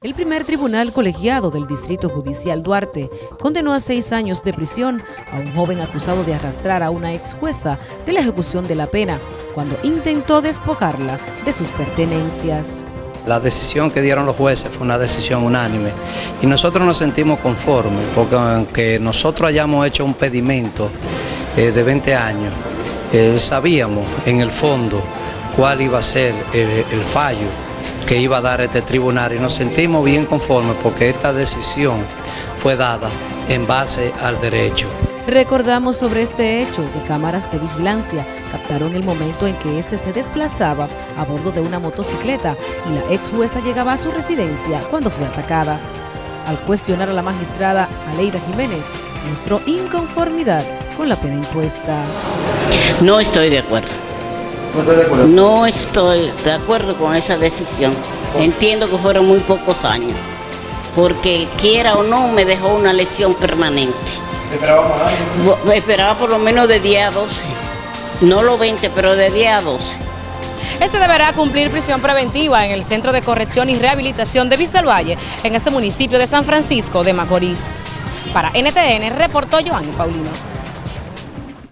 El primer tribunal colegiado del Distrito Judicial Duarte condenó a seis años de prisión a un joven acusado de arrastrar a una ex jueza de la ejecución de la pena cuando intentó despojarla de sus pertenencias. La decisión que dieron los jueces fue una decisión unánime y nosotros nos sentimos conformes porque aunque nosotros hayamos hecho un pedimento eh, de 20 años, eh, sabíamos en el fondo cuál iba a ser eh, el fallo que iba a dar este tribunal y nos sentimos bien conformes porque esta decisión fue dada en base al derecho. Recordamos sobre este hecho que cámaras de vigilancia captaron el momento en que éste se desplazaba a bordo de una motocicleta y la ex jueza llegaba a su residencia cuando fue atacada. Al cuestionar a la magistrada Aleida Jiménez, mostró inconformidad con la pena impuesta. No estoy de acuerdo. ¿No estoy de acuerdo con esa decisión. Entiendo que fueron muy pocos años. Porque quiera o no, me dejó una lección permanente. ¿Esperaba más Esperaba por lo menos de 10 a 12. No los 20, pero de 10 a 12. Ese deberá cumplir prisión preventiva en el Centro de Corrección y Rehabilitación de Valle, en este municipio de San Francisco de Macorís. Para NTN, reportó Joanny Paulino.